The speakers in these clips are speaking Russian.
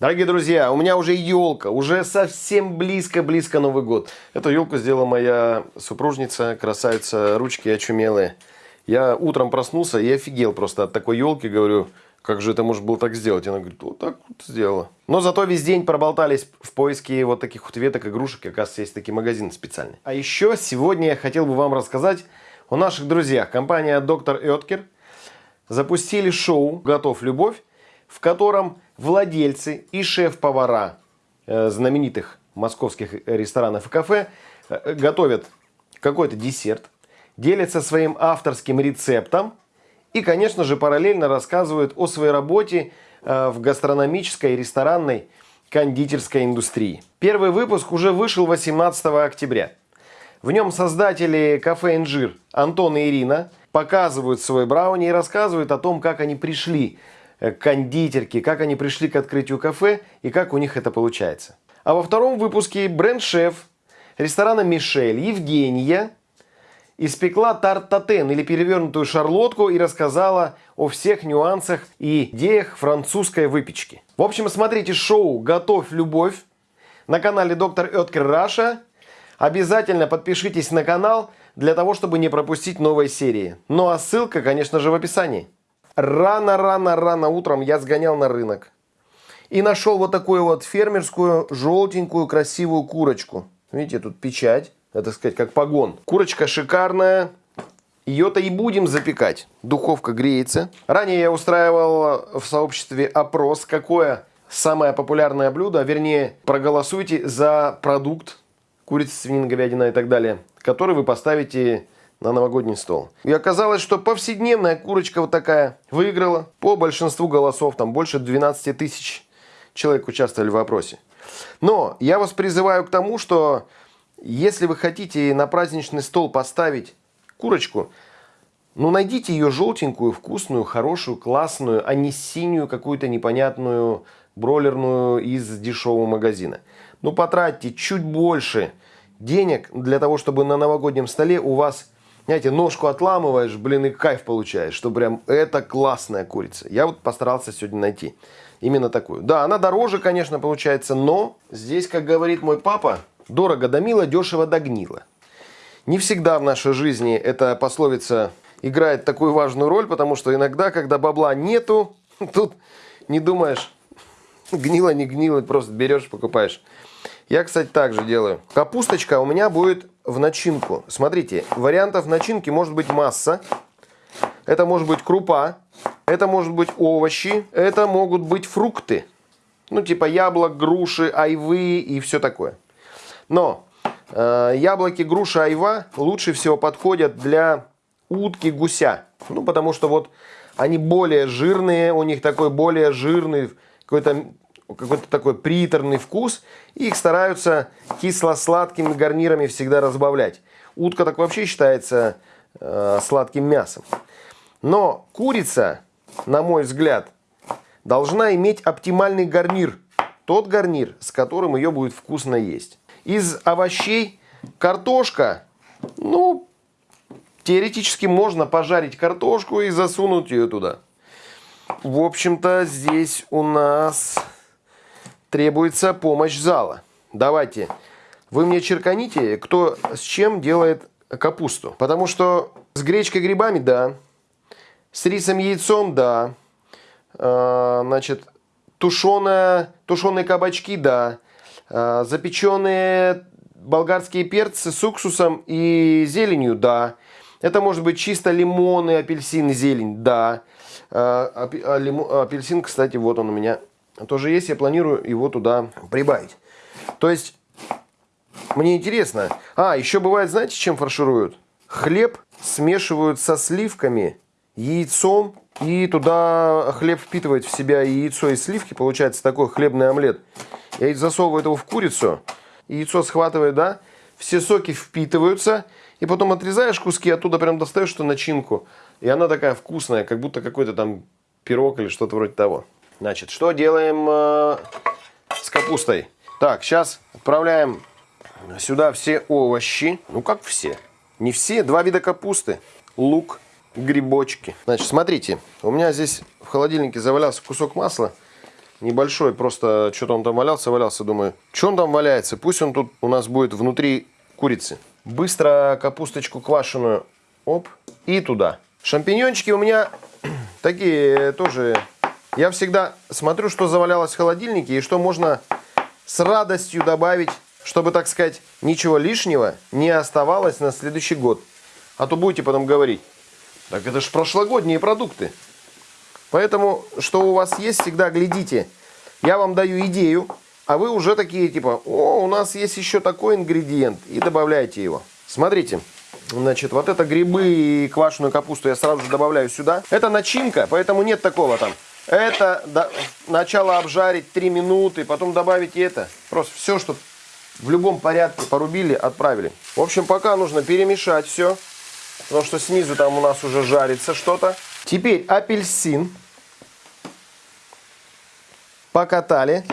Дорогие друзья, у меня уже елка, уже совсем близко-близко Новый год. Эту елку сделала моя супружница, красавица, ручки очумелые. Я утром проснулся и офигел просто от такой елки, говорю, как же это можно было так сделать? Она говорит, вот так вот сделала. Но зато весь день проболтались в поиске вот таких вот веток, игрушек. И, оказывается, есть такие магазины специальные. А еще сегодня я хотел бы вам рассказать о наших друзьях. Компания Доктор Эткер запустили шоу «Готов любовь», в котором владельцы и шеф-повара э, знаменитых московских ресторанов и кафе э, готовят какой-то десерт, делятся своим авторским рецептом и, конечно же, параллельно рассказывают о своей работе э, в гастрономической, ресторанной, кондитерской индустрии. Первый выпуск уже вышел 18 октября. В нем создатели кафе «Инжир» Антон и Ирина показывают свой брауни и рассказывают о том, как они пришли кондитерки, как они пришли к открытию кафе и как у них это получается. А во втором выпуске бренд-шеф ресторана «Мишель» Евгения испекла тарт-татен или перевернутую шарлотку и рассказала о всех нюансах и идеях французской выпечки. В общем, смотрите шоу «Готовь любовь» на канале Доктор Эткер Раша. Обязательно подпишитесь на канал для того, чтобы не пропустить новые серии. Ну а ссылка, конечно же, в описании. Рано-рано-рано утром я сгонял на рынок. И нашел вот такую вот фермерскую, желтенькую, красивую курочку. Видите, тут печать. Это, сказать, как погон. Курочка шикарная. Ее-то и будем запекать. Духовка греется. Ранее я устраивал в сообществе опрос, какое самое популярное блюдо, вернее, проголосуйте за продукт, курица, свинина, говядина и так далее, который вы поставите на новогодний стол. И оказалось, что повседневная курочка вот такая выиграла по большинству голосов. Там больше 12 тысяч человек участвовали в вопросе. Но я вас призываю к тому, что если вы хотите на праздничный стол поставить курочку, ну найдите ее желтенькую, вкусную, хорошую, классную, а не синюю какую-то непонятную бройлерную из дешевого магазина. Ну потратьте чуть больше денег для того, чтобы на новогоднем столе у вас знаете, ножку отламываешь, блин, и кайф получаешь, что прям это классная курица. Я вот постарался сегодня найти именно такую. Да, она дороже, конечно, получается, но здесь, как говорит мой папа, дорого да мило, дешево да гнило. Не всегда в нашей жизни эта пословица играет такую важную роль, потому что иногда, когда бабла нету, тут не думаешь, гнило, не гнило, просто берешь, покупаешь. Я, кстати, также делаю. Капусточка у меня будет в начинку. Смотрите, вариантов начинки может быть масса. Это может быть крупа, это может быть овощи, это могут быть фрукты. Ну, типа яблок, груши, айвы и все такое. Но э, яблоки, груши, айва лучше всего подходят для утки, гуся. Ну, потому что вот они более жирные, у них такой более жирный какой-то какой-то такой приторный вкус. И их стараются кисло-сладкими гарнирами всегда разбавлять. Утка так вообще считается э, сладким мясом. Но курица, на мой взгляд, должна иметь оптимальный гарнир. Тот гарнир, с которым ее будет вкусно есть. Из овощей картошка, ну, теоретически можно пожарить картошку и засунуть ее туда. В общем-то, здесь у нас требуется помощь зала. Давайте, вы мне черканите, кто с чем делает капусту. Потому что с гречкой грибами, да. С рисом яйцом, да. А, значит, тушеная, тушеные кабачки, да. А, запеченные болгарские перцы с уксусом и зеленью, да. Это может быть чисто лимоны, апельсин, зелень, да. А, апельсин, кстати, вот он у меня тоже есть, я планирую его туда прибавить. То есть, мне интересно. А, еще бывает, знаете, чем фаршируют? Хлеб смешивают со сливками, яйцом, и туда хлеб впитывает в себя яйцо, и сливки. Получается такой хлебный омлет. Я засовываю его в курицу, яйцо схватывает, да, все соки впитываются, и потом отрезаешь куски, оттуда прям достаешь эту начинку. И она такая вкусная, как будто какой-то там пирог или что-то вроде того. Значит, что делаем э, с капустой? Так, сейчас отправляем сюда все овощи. Ну, как все? Не все. Два вида капусты. Лук, грибочки. Значит, смотрите. У меня здесь в холодильнике завалялся кусок масла. небольшой, просто что-то он там валялся, валялся, думаю, что он там валяется, пусть он тут у нас будет внутри курицы. Быстро капусточку квашеную, оп, и туда. Шампиньончики у меня такие тоже, я всегда смотрю, что завалялось в холодильнике и что можно с радостью добавить, чтобы, так сказать, ничего лишнего не оставалось на следующий год. А то будете потом говорить, так это же прошлогодние продукты. Поэтому, что у вас есть, всегда глядите. Я вам даю идею, а вы уже такие типа, о, у нас есть еще такой ингредиент, и добавляйте его. Смотрите, значит, вот это грибы и квашеную капусту я сразу же добавляю сюда. Это начинка, поэтому нет такого там. Это до, начало обжарить 3 минуты, потом добавить это. Просто все, что в любом порядке порубили, отправили. В общем, пока нужно перемешать все, потому что снизу там у нас уже жарится что-то. Теперь апельсин. Покатали.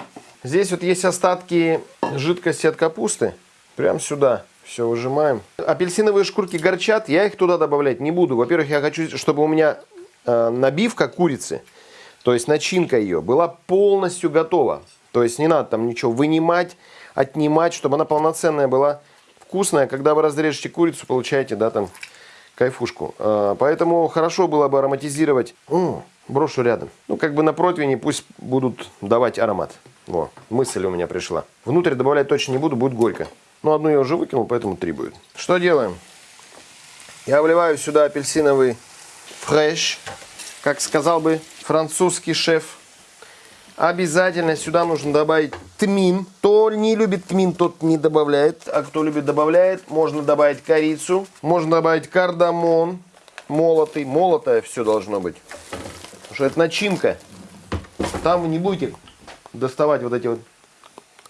Здесь вот есть остатки жидкости от капусты. Прям сюда все выжимаем. Апельсиновые шкурки горчат, я их туда добавлять не буду. Во-первых, я хочу, чтобы у меня э, набивка курицы, то есть начинка ее, была полностью готова. То есть не надо там ничего вынимать, отнимать, чтобы она полноценная была, вкусная. Когда вы разрежете курицу, получаете, да, там кайфушку. А, поэтому хорошо было бы ароматизировать. О, брошу рядом. Ну, как бы на противне пусть будут давать аромат. Во, мысль у меня пришла. Внутрь добавлять точно не буду, будет горько. Ну, одну я уже выкинул, поэтому три будет. Что делаем? Я вливаю сюда апельсиновый фреш, как сказал бы французский шеф. Обязательно сюда нужно добавить тмин. Кто не любит тмин, тот не добавляет. А кто любит, добавляет. Можно добавить корицу. Можно добавить кардамон. Молотый. Молотое все должно быть. Потому что это начинка. Там вы не будете доставать вот эти вот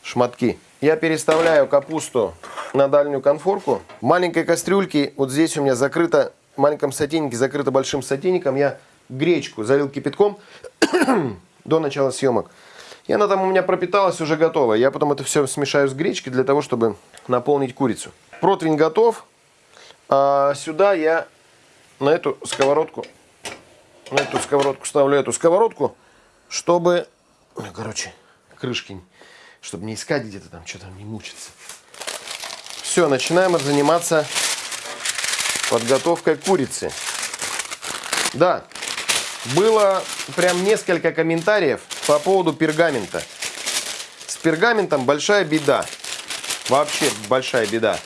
шматки. Я переставляю капусту на дальнюю конфорку. В маленькой кастрюльке, вот здесь у меня закрыто, в маленьком сотейнике закрыто большим сотейником, я гречку залил кипятком до начала съемок. И она там у меня пропиталась, уже готова. Я потом это все смешаю с гречкой для того, чтобы наполнить курицу. Противень готов. А сюда я на эту сковородку, на эту сковородку ставлю эту сковородку, чтобы, короче, крышки, чтобы не искать где-то там, что-то не мучиться. Все, начинаем заниматься подготовкой курицы. Да, было прям несколько комментариев по поводу пергамента. С пергаментом большая беда. Вообще большая беда.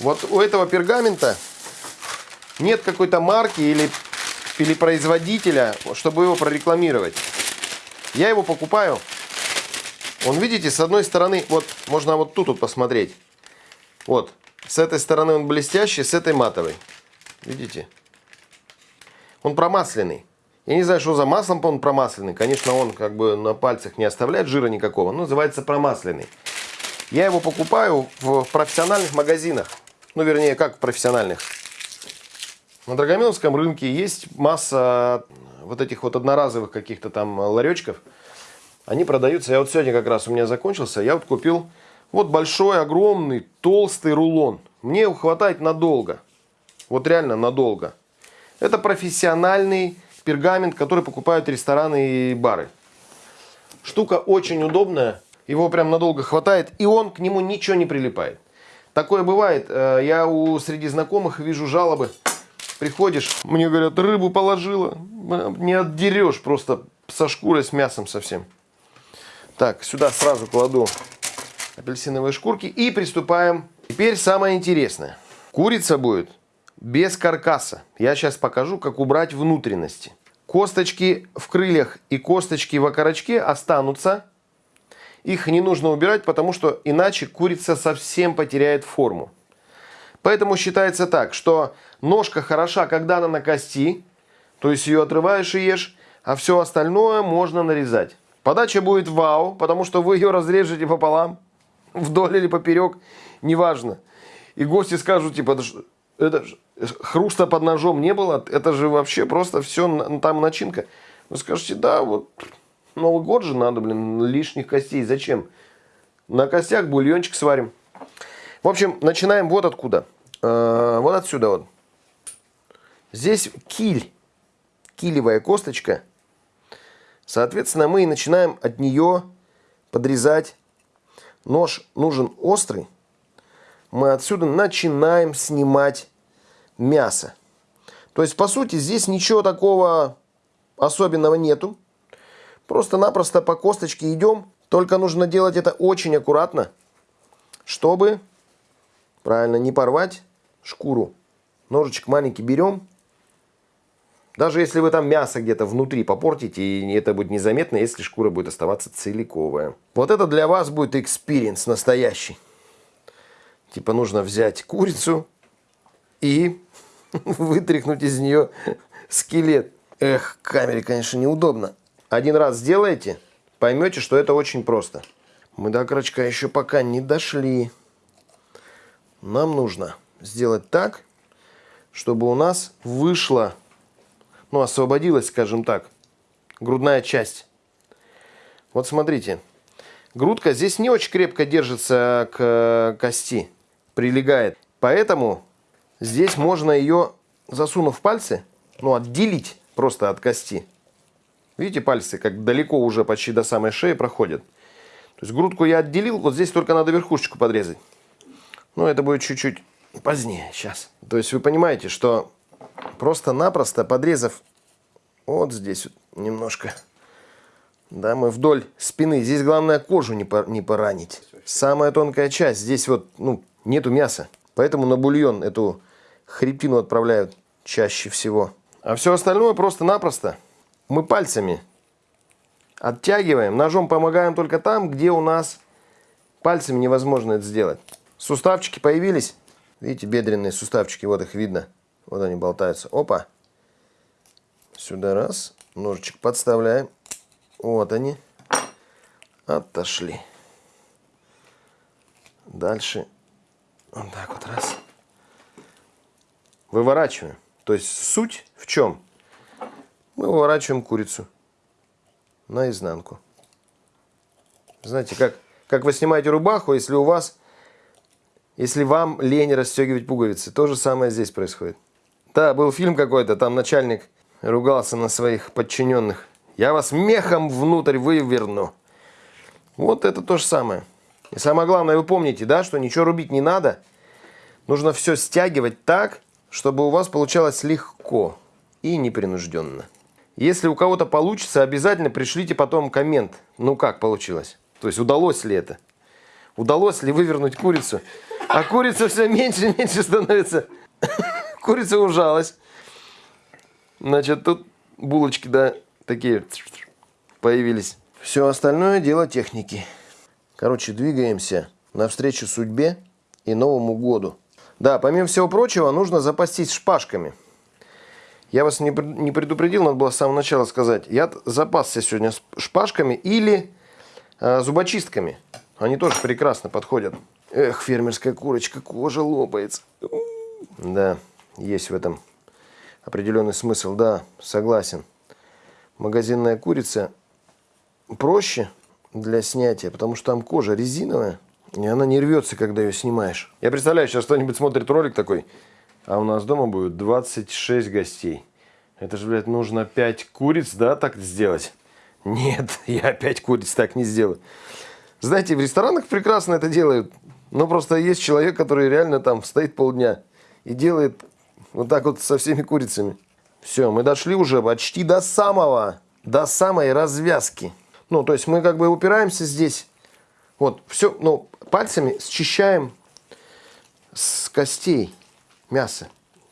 Вот у этого пергамента нет какой-то марки или, или производителя, чтобы его прорекламировать. Я его покупаю. Он, видите, с одной стороны, вот можно вот тут вот посмотреть. Вот, с этой стороны он блестящий, с этой матовой. Видите? Он промасленный. Я не знаю, что за маслом он промасленный. Конечно, он как бы на пальцах не оставляет жира никакого. Но называется промасленный. Я его покупаю в профессиональных магазинах. Ну, вернее, как в профессиональных. На Драгомиловском рынке есть масса вот этих вот одноразовых каких-то там ларечков. Они продаются. Я вот сегодня как раз у меня закончился. Я вот купил вот большой, огромный, толстый рулон. Мне его хватает надолго. Вот реально надолго. Это профессиональный пергамент, который покупают рестораны и бары. Штука очень удобная, его прям надолго хватает, и он к нему ничего не прилипает. Такое бывает, э, я у среди знакомых вижу жалобы. Приходишь, мне говорят, рыбу положила, не отдерешь просто со шкурой, с мясом совсем. Так, сюда сразу кладу апельсиновые шкурки и приступаем. Теперь самое интересное. Курица будет без каркаса. Я сейчас покажу, как убрать внутренности. Косточки в крыльях и косточки в окорочке останутся. Их не нужно убирать, потому что иначе курица совсем потеряет форму. Поэтому считается так, что ножка хороша, когда она на кости, то есть ее отрываешь и ешь, а все остальное можно нарезать. Подача будет вау, потому что вы ее разрежете пополам, вдоль или поперек, неважно. И гости скажут, типа, это хруста под ножом не было, это же вообще просто все, там начинка. Вы скажете, да, вот Новый год же надо, блин, лишних костей, зачем? На костях бульончик сварим. В общем, начинаем вот откуда. Э, вот отсюда вот. Здесь киль, килевая косточка. Соответственно, мы и начинаем от нее подрезать. Нож нужен острый. Мы отсюда начинаем снимать мясо. То есть, по сути, здесь ничего такого особенного нету. Просто-напросто по косточке идем. Только нужно делать это очень аккуратно, чтобы, правильно, не порвать шкуру. Ножичек маленький берем. Даже если вы там мясо где-то внутри попортите, и это будет незаметно, если шкура будет оставаться целиковая. Вот это для вас будет experience настоящий. Типа нужно взять курицу и вытряхнуть из нее скелет. Эх, камере, конечно, неудобно. Один раз сделаете, поймете, что это очень просто. Мы до крачка еще пока не дошли. Нам нужно сделать так, чтобы у нас вышла, ну, освободилась, скажем так, грудная часть. Вот смотрите, грудка здесь не очень крепко держится к кости, прилегает. Поэтому здесь можно ее, засунув пальцы, ну, отделить просто от кости. Видите, пальцы как далеко уже почти до самой шеи проходят. То есть грудку я отделил, вот здесь только надо верхушечку подрезать. Но это будет чуть-чуть позднее, сейчас. То есть вы понимаете, что просто-напросто подрезав вот здесь вот немножко, да, мы вдоль спины, здесь главное кожу не, не поранить. Самая тонкая часть, здесь вот, ну, нету мяса. Поэтому на бульон эту хребтину отправляют чаще всего. А все остальное просто-напросто мы пальцами оттягиваем. Ножом помогаем только там, где у нас пальцами невозможно это сделать. Суставчики появились. Видите, бедренные суставчики, вот их видно. Вот они болтаются. Опа. Сюда раз. Ножичек подставляем. Вот они. Отошли. Дальше. Вот так вот раз. Выворачиваем. То есть суть в чем? Мы выворачиваем курицу наизнанку. Знаете, как, как вы снимаете рубаху, если у вас, если вам лень расстегивать пуговицы. То же самое здесь происходит. Да, был фильм какой-то, там начальник ругался на своих подчиненных. Я вас мехом внутрь выверну. Вот это то же самое. И самое главное, вы помните, да, что ничего рубить не надо. Нужно все стягивать так, чтобы у вас получалось легко и непринужденно. Если у кого-то получится, обязательно пришлите потом коммент. Ну как получилось? То есть удалось ли это? Удалось ли вывернуть курицу? А курица все меньше и меньше становится. Курица ужалась. Значит, тут булочки, да, такие появились. Все остальное дело техники. Короче, двигаемся навстречу судьбе и Новому году. Да, помимо всего прочего, нужно запастись шпажками. Я вас не, не предупредил, надо было с самого начала сказать. Я запасся сегодня шпажками или э, зубочистками. Они тоже прекрасно подходят. Эх, фермерская курочка, кожа лопается. Да, есть в этом определенный смысл. Да, согласен. Магазинная курица проще для снятия, потому что там кожа резиновая. И она не рвется, когда ее снимаешь. Я представляю, сейчас кто-нибудь смотрит ролик такой, а у нас дома будет 26 гостей. Это же, блядь, нужно 5 куриц, да, так сделать? Нет, я 5 куриц так не сделаю. Знаете, в ресторанах прекрасно это делают. Но просто есть человек, который реально там стоит полдня и делает вот так вот со всеми курицами. Все, мы дошли уже почти до самого, до самой развязки. Ну, то есть мы как бы упираемся здесь. Вот, все, ну, пальцами счищаем с костей мясо.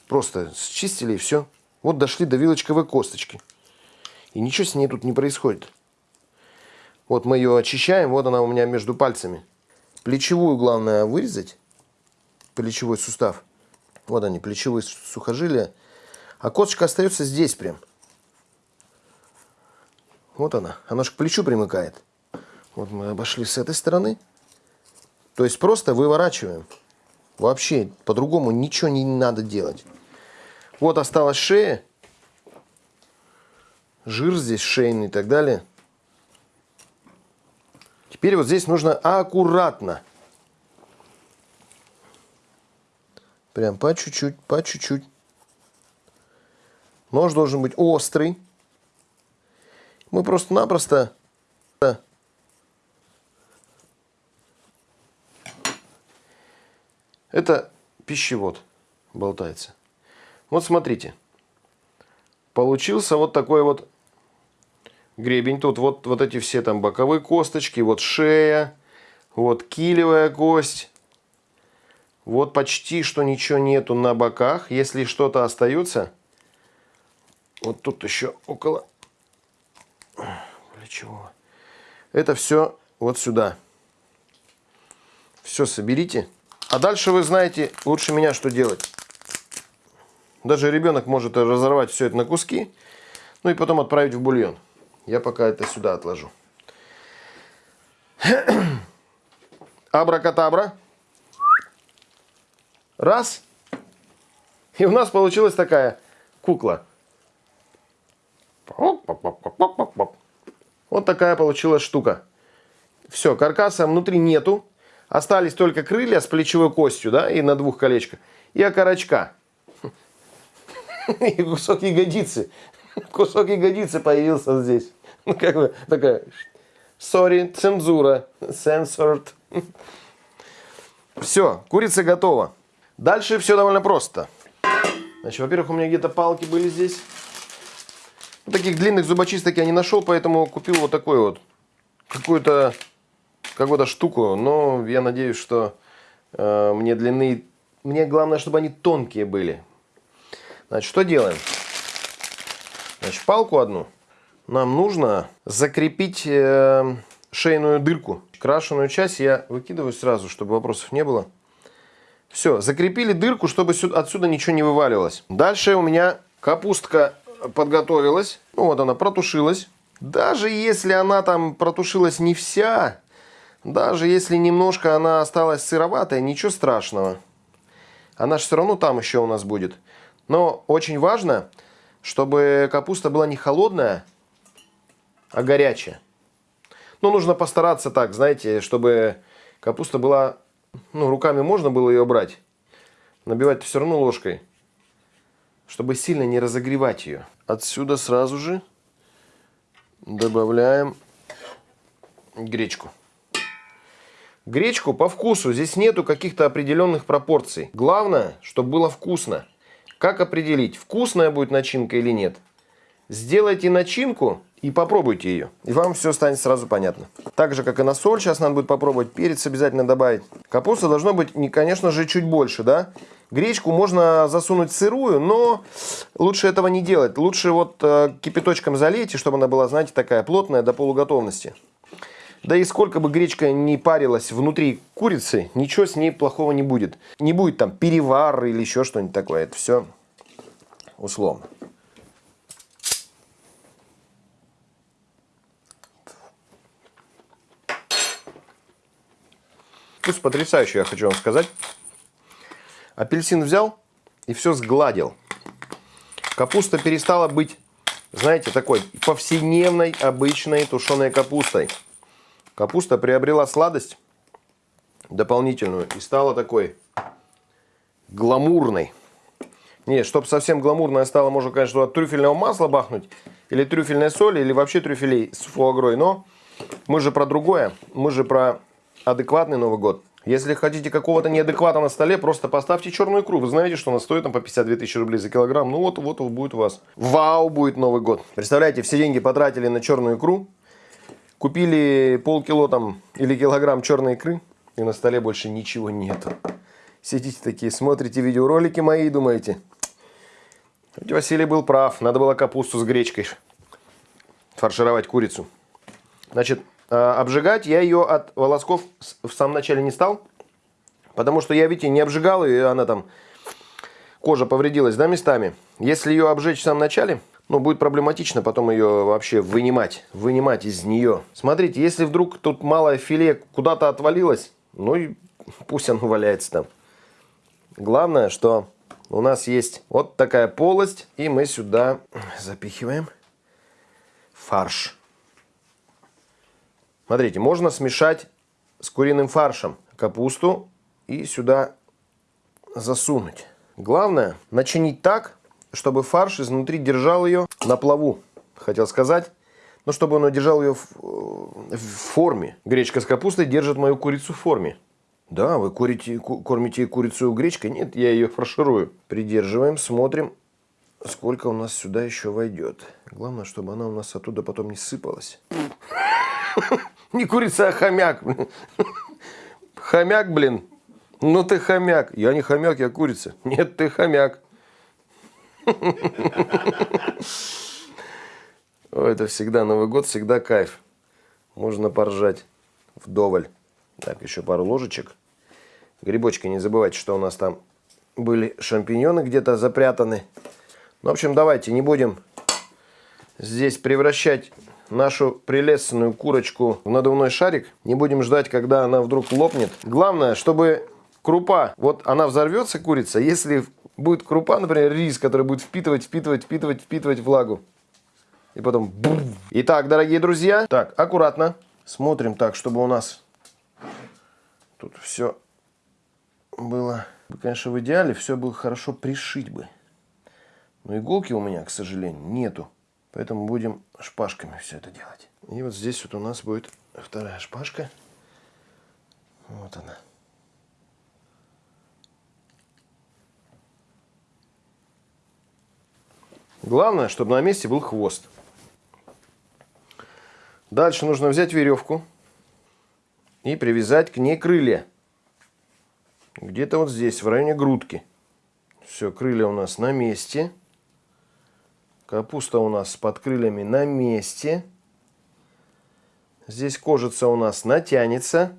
Просто счистили и все. Вот дошли до вилочковой косточки. И ничего с ней тут не происходит. Вот мы ее очищаем, вот она у меня между пальцами. Плечевую главное вырезать. Плечевой сустав. Вот они, плечевые сухожилия. А косточка остается здесь прям. Вот она. Она же к плечу примыкает. Вот мы обошли с этой стороны. То есть просто выворачиваем. Вообще по-другому ничего не надо делать. Вот осталась шея. Жир здесь шейный и так далее. Теперь вот здесь нужно аккуратно. Прям по чуть-чуть, по чуть-чуть. Нож должен быть острый. Мы просто-напросто... Это пищевод болтается. Вот смотрите. Получился вот такой вот гребень. Тут вот, вот эти все там боковые косточки, вот шея, вот килевая кость. Вот почти что ничего нету на боках. Если что-то остается, вот тут еще около плечевого. Это все вот сюда. Все соберите. А дальше вы знаете лучше меня, что делать. Даже ребенок может разорвать все это на куски, ну и потом отправить в бульон. Я пока это сюда отложу. Абракатабра. Раз. И у нас получилась такая кукла. Вот такая получилась штука. Все, каркаса внутри нету. Остались только крылья с плечевой костью, да, и на двух колечках. И окорочка. И кусок ягодицы. Кусок ягодицы появился здесь. Ну, как бы такая, sorry, цензура, censored. Все, курица готова. Дальше все довольно просто. Значит, во-первых, у меня где-то палки были здесь. Таких длинных зубочисток я не нашел, поэтому купил вот такой вот. Какую-то какую-то штуку. Но я надеюсь, что э, мне длины... Мне главное, чтобы они тонкие были. Значит, что делаем? Значит, палку одну нам нужно закрепить э, шейную дырку. Крашеную часть я выкидываю сразу, чтобы вопросов не было. Все, закрепили дырку, чтобы отсюда ничего не вываливалось. Дальше у меня капустка подготовилась. Ну вот она протушилась. Даже если она там протушилась не вся, даже если немножко она осталась сыроватая, ничего страшного. Она же все равно там еще у нас будет. Но очень важно, чтобы капуста была не холодная, а горячая. Но нужно постараться так, знаете, чтобы капуста была... Ну, руками можно было ее брать. Набивать все равно ложкой. Чтобы сильно не разогревать ее. Отсюда сразу же добавляем гречку. Гречку по вкусу. Здесь нету каких-то определенных пропорций. Главное, чтобы было вкусно. Как определить, вкусная будет начинка или нет? Сделайте начинку и попробуйте ее. И вам все станет сразу понятно. Так же, как и на соль, сейчас надо будет попробовать. Перец обязательно добавить. Капуста должно быть, конечно же, чуть больше, да? Гречку можно засунуть сырую, но лучше этого не делать. Лучше вот э, кипяточком залейте, чтобы она была, знаете, такая плотная до полуготовности. Да и сколько бы гречка не парилась внутри курицы, ничего с ней плохого не будет. Не будет там перевар или еще что-нибудь такое. Это все условно. Вкус потрясающий, я хочу вам сказать. Апельсин взял и все сгладил. Капуста перестала быть, знаете, такой повседневной, обычной тушеной капустой. Капуста приобрела сладость дополнительную и стала такой гламурной. Не, чтобы совсем гламурная стала, можно, конечно, от трюфельного масла бахнуть, или трюфельной соли, или вообще трюфелей с фуагрой. Но мы же про другое, мы же про адекватный Новый год. Если хотите какого-то неадеквата на столе, просто поставьте черную икру. Вы знаете, что она стоит там по 52 тысячи рублей за килограмм. Ну вот, вот будет у вас. Вау, будет Новый год. Представляете, все деньги потратили на черную икру. Купили полкило там или килограмм черной икры, и на столе больше ничего нету. Сидите такие, смотрите видеоролики мои и думаете, Василий был прав, надо было капусту с гречкой фаршировать курицу. Значит, обжигать я ее от волосков в самом начале не стал, потому что я, видите, не обжигал, и она там, кожа повредилась, да, местами. Если ее обжечь в самом начале, ну, будет проблематично потом ее вообще вынимать, вынимать из нее. Смотрите, если вдруг тут малое филе куда-то отвалилось, ну и пусть оно валяется там. Главное, что у нас есть вот такая полость, и мы сюда запихиваем фарш. Смотрите, можно смешать с куриным фаршем капусту и сюда засунуть. Главное начинить так, чтобы фарш изнутри держал ее на плаву. Хотел сказать, но чтобы он держал ее в, э, в форме. Гречка с капустой держит мою курицу в форме. Да, вы курите, кормите курицу гречкой? Нет, я ее фарширую. Придерживаем, смотрим, сколько у нас сюда еще войдет. Главное, чтобы она у нас оттуда потом не сыпалась. Не курица, а хомяк. Хомяк, блин. Ну ты хомяк. Я не хомяк, я курица. Нет, ты хомяк. это всегда Новый год, всегда кайф. Можно поржать вдоволь. Так, еще пару ложечек. Грибочки, не забывайте, что у нас там были шампиньоны где-то запрятаны. Ну, в общем, давайте не будем здесь превращать нашу прелестную курочку в надувной шарик. Не будем ждать, когда она вдруг лопнет. Главное, чтобы крупа, вот она взорвется, курица, если будет крупа, например, рис, который будет впитывать, впитывать, впитывать, впитывать влагу. И потом... Бум. Итак, дорогие друзья, так, аккуратно. Смотрим так, чтобы у нас тут все было... Конечно, в идеале все было хорошо пришить бы. Но иголки у меня, к сожалению, нету. Поэтому будем шпажками все это делать. И вот здесь вот у нас будет вторая шпажка. Вот она. Главное, чтобы на месте был хвост. Дальше нужно взять веревку и привязать к ней крылья. Где-то вот здесь, в районе грудки. Все, крылья у нас на месте. Капуста у нас под крыльями на месте. Здесь кожица у нас натянется.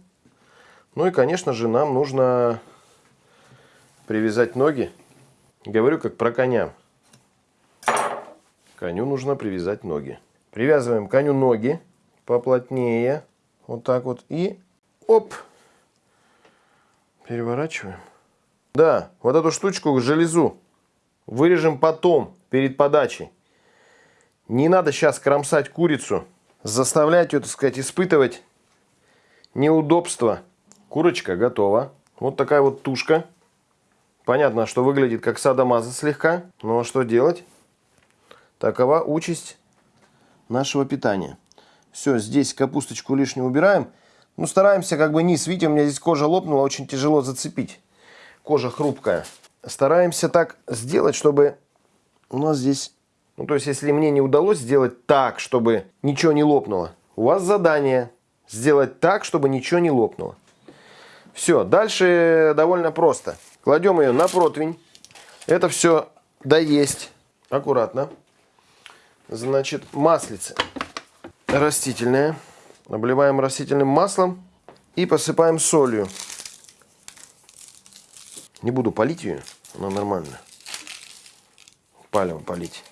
Ну и, конечно же, нам нужно привязать ноги. Говорю, как про коня. Коню нужно привязать ноги. Привязываем коню ноги поплотнее. Вот так вот. И оп. Переворачиваем. Да, вот эту штучку, железу, вырежем потом, перед подачей. Не надо сейчас кромсать курицу, заставлять ее, так сказать, испытывать неудобства. Курочка готова. Вот такая вот тушка. Понятно, что выглядит как садомаза слегка. Но что делать? Такова участь нашего питания. Все, здесь капусточку лишнюю убираем. Ну, стараемся как бы низ. Видите, у меня здесь кожа лопнула, очень тяжело зацепить. Кожа хрупкая. Стараемся так сделать, чтобы у нас здесь... Ну, то есть, если мне не удалось сделать так, чтобы ничего не лопнуло, у вас задание сделать так, чтобы ничего не лопнуло. Все, дальше довольно просто. Кладем ее на противень. Это все доесть. Аккуратно. Значит, маслице растительное. Обливаем растительным маслом и посыпаем солью. Не буду полить ее, она нормально. Палево полить.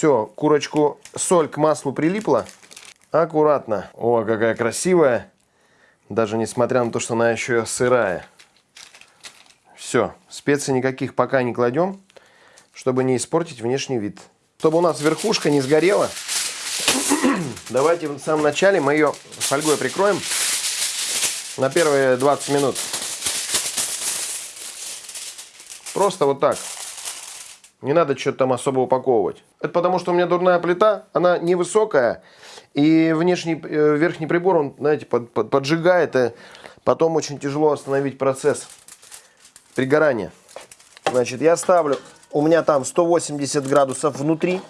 Все, курочку, соль к маслу прилипла. Аккуратно. О, какая красивая. Даже несмотря на то, что она еще сырая. Все, специй никаких пока не кладем чтобы не испортить внешний вид. Чтобы у нас верхушка не сгорела, давайте в самом начале мы ее фольгой прикроем на первые 20 минут. Просто вот так. Не надо что-то там особо упаковывать. Это потому, что у меня дурная плита, она невысокая, и внешний, э, верхний прибор, он, знаете, под, под, поджигает, и потом очень тяжело остановить процесс пригорания. Значит, я ставлю у меня там 180 градусов внутри.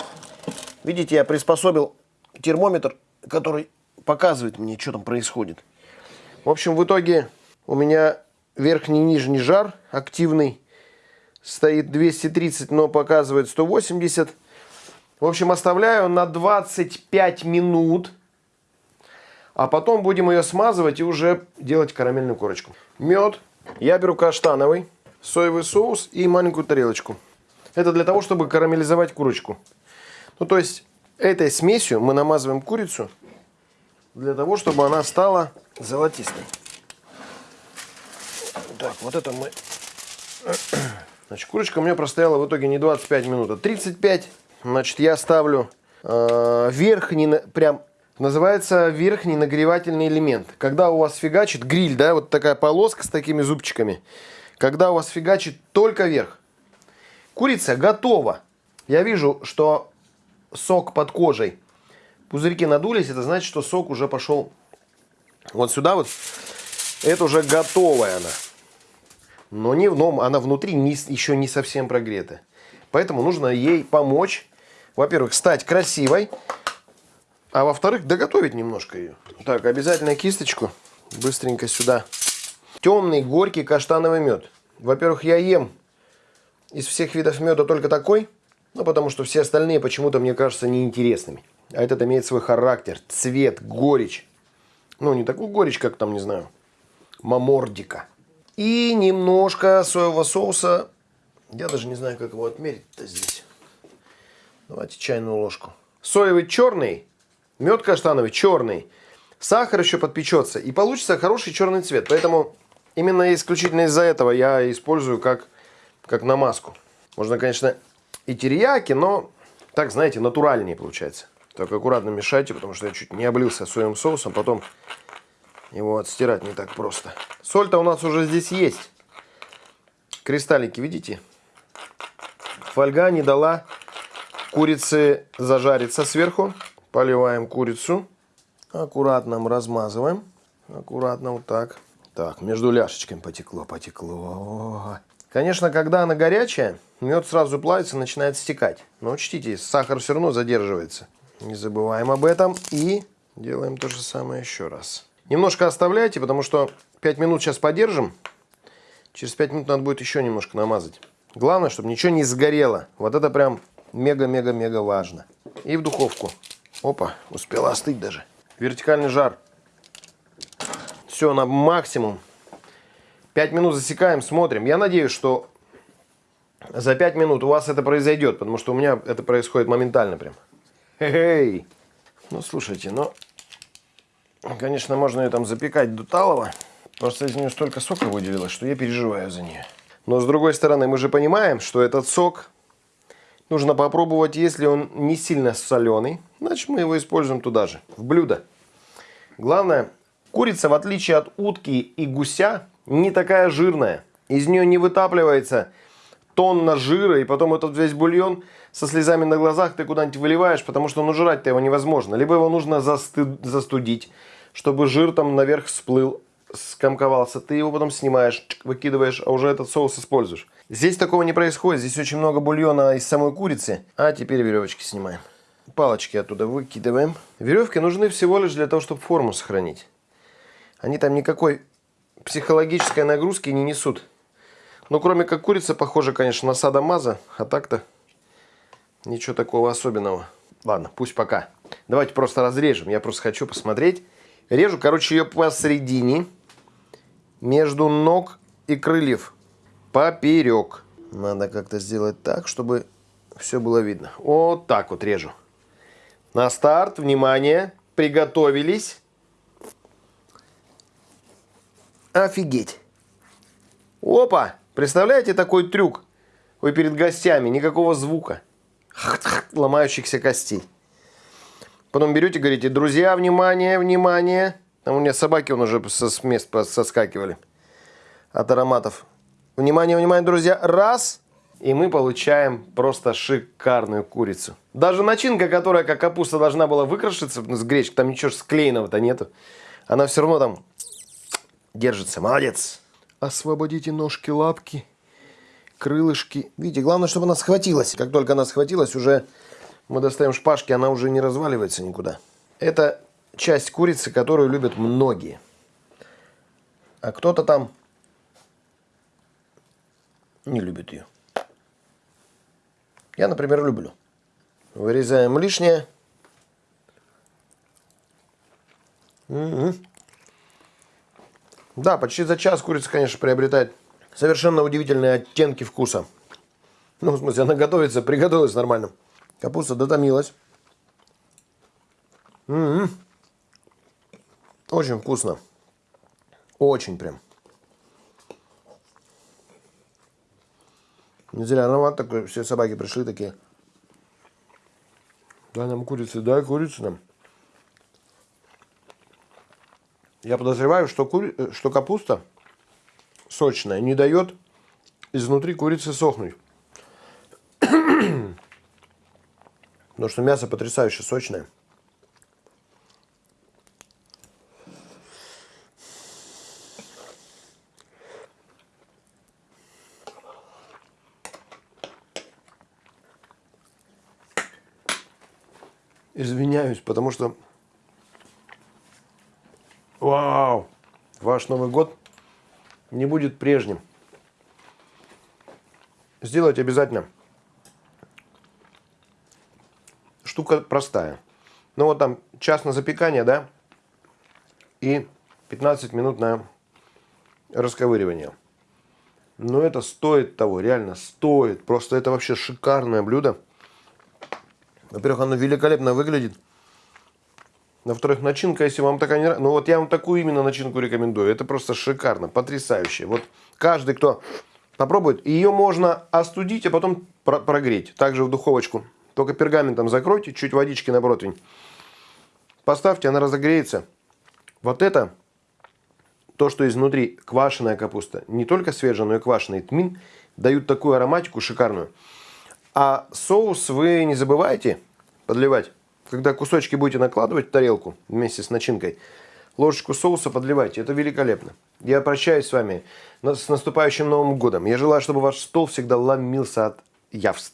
Видите, я приспособил термометр, который показывает мне, что там происходит. В общем, в итоге у меня верхний и нижний жар активный. Стоит 230, но показывает 180. В общем, оставляю на 25 минут. А потом будем ее смазывать и уже делать карамельную корочку. Мед. Я беру каштановый, соевый соус и маленькую тарелочку. Это для того, чтобы карамелизовать курочку. Ну, то есть, этой смесью мы намазываем курицу для того, чтобы она стала золотистой. Так, вот это мы... Значит, курочка у меня простояла в итоге не 25 минут, а 35. Значит, я ставлю э, верхний, прям, называется верхний нагревательный элемент. Когда у вас фигачит гриль, да, вот такая полоска с такими зубчиками. Когда у вас фигачит только верх Курица готова. Я вижу, что сок под кожей. Пузырьки надулись, это значит, что сок уже пошел вот сюда вот. Это уже готовая она. Но не, но она внутри не, еще не совсем прогрета. Поэтому нужно ей помочь. Во-первых, стать красивой. А во-вторых, доготовить немножко ее. Так, обязательно кисточку быстренько сюда. Темный, горький каштановый мед. Во-первых, я ем из всех видов меда только такой. Ну, потому что все остальные почему-то мне кажутся неинтересными. А этот имеет свой характер, цвет, горечь. Ну, не такую горечь, как там, не знаю, мамордика. И немножко соевого соуса. Я даже не знаю, как его отмерить-то здесь. Давайте чайную ложку. Соевый черный, мед каштановый черный. Сахар еще подпечется. И получится хороший черный цвет. Поэтому именно исключительно из-за этого я использую как, как намазку. Можно, конечно, и терияки, но так, знаете, натуральнее получается. Так аккуратно мешайте, потому что я чуть не облился соевым соусом. Потом его отстирать не так просто. Соль-то у нас уже здесь есть. Кристаллики, видите? Фольга не дала курице зажариться сверху. Поливаем курицу. Аккуратно размазываем. Аккуратно вот так. Так, между ляшечками потекло, потекло. Конечно, когда она горячая, мед сразу плавится, начинает стекать. Но учтите, сахар все равно задерживается. Не забываем об этом. И делаем то же самое еще раз. Немножко оставляйте, потому что 5 минут сейчас подержим. Через 5 минут надо будет еще немножко намазать. Главное, чтобы ничего не сгорело. Вот это прям мега-мега-мега важно. И в духовку. Опа, успела остыть даже. Вертикальный жар. Все на максимум. 5 минут засекаем, смотрим. Я надеюсь, что за 5 минут у вас это произойдет, потому что у меня это происходит моментально прям. Эй! Ну, слушайте, ну, Конечно, можно ее там запекать до талого. Просто из нее столько сока выделилось, что я переживаю за нее. Но с другой стороны, мы же понимаем, что этот сок нужно попробовать, если он не сильно соленый. Значит, мы его используем туда же, в блюдо. Главное, курица, в отличие от утки и гуся, не такая жирная. Из нее не вытапливается тонна жира, и потом этот весь бульон со слезами на глазах ты куда-нибудь выливаешь, потому что ну жрать-то его невозможно. Либо его нужно засты... застудить, чтобы жир там наверх всплыл, скомковался. Ты его потом снимаешь, выкидываешь, а уже этот соус используешь. Здесь такого не происходит. Здесь очень много бульона из самой курицы. А теперь веревочки снимаем. Палочки оттуда выкидываем. Веревки нужны всего лишь для того, чтобы форму сохранить. Они там никакой психологической нагрузки не несут. Ну, кроме как курица, похоже, конечно, на садомаза. А так-то ничего такого особенного. Ладно, пусть пока. Давайте просто разрежем. Я просто хочу посмотреть. Режу, короче, ее посередине. Между ног и крыльев. Поперек. Надо как-то сделать так, чтобы все было видно. Вот так вот режу. На старт, внимание, приготовились. Офигеть. Опа! Представляете такой трюк? Вы перед гостями, никакого звука. Ломающихся костей. Потом берете, говорите, друзья, внимание, внимание. Там у меня собаки он уже с мест соскакивали от ароматов. Внимание, внимание, друзья. Раз. И мы получаем просто шикарную курицу. Даже начинка, которая как капуста должна была выкрашиться с гречкой, там ничего склеенного-то нету. Она все равно там держится. Молодец. Освободите ножки, лапки, крылышки. Видите, главное, чтобы она схватилась. Как только она схватилась, уже мы достаем шпажки, она уже не разваливается никуда. Это часть курицы, которую любят многие. А кто-то там не любит ее. Я, например, люблю. Вырезаем лишнее. Да, почти за час курица, конечно, приобретает совершенно удивительные оттенки вкуса. Ну, в смысле, она готовится, приготовилась нормально. Капуста дотомилась. М -м -м. Очень вкусно. Очень прям. Не зря аромат такой, все собаки пришли такие. Дай нам курицы, дай курицу нам. Я подозреваю, что, кури... Э, что капуста сочная не дает изнутри курицы сохнуть. Потому что мясо потрясающе сочное. Извиняюсь, потому что... Вау! Ваш Новый год не будет прежним. Сделайте обязательно. Штука простая. Ну вот там час на запекание, да? И 15 минут на расковыривание. Но это стоит того, реально стоит. Просто это вообще шикарное блюдо. Во-первых, оно великолепно выглядит. Во-вторых, начинка, если вам такая не нравится... Ну вот я вам такую именно начинку рекомендую. Это просто шикарно, потрясающе. Вот каждый, кто попробует, ее можно остудить, а потом прогреть. Также в духовочку. Только пергаментом закройте, чуть водички на противень. Поставьте, она разогреется. Вот это, то, что изнутри квашеная капуста, не только свежая, но и квашеный тмин, дают такую ароматику шикарную. А соус вы не забывайте подливать. Когда кусочки будете накладывать в тарелку вместе с начинкой, ложечку соуса подливайте. Это великолепно. Я прощаюсь с вами с наступающим Новым Годом. Я желаю, чтобы ваш стол всегда ломился от явств.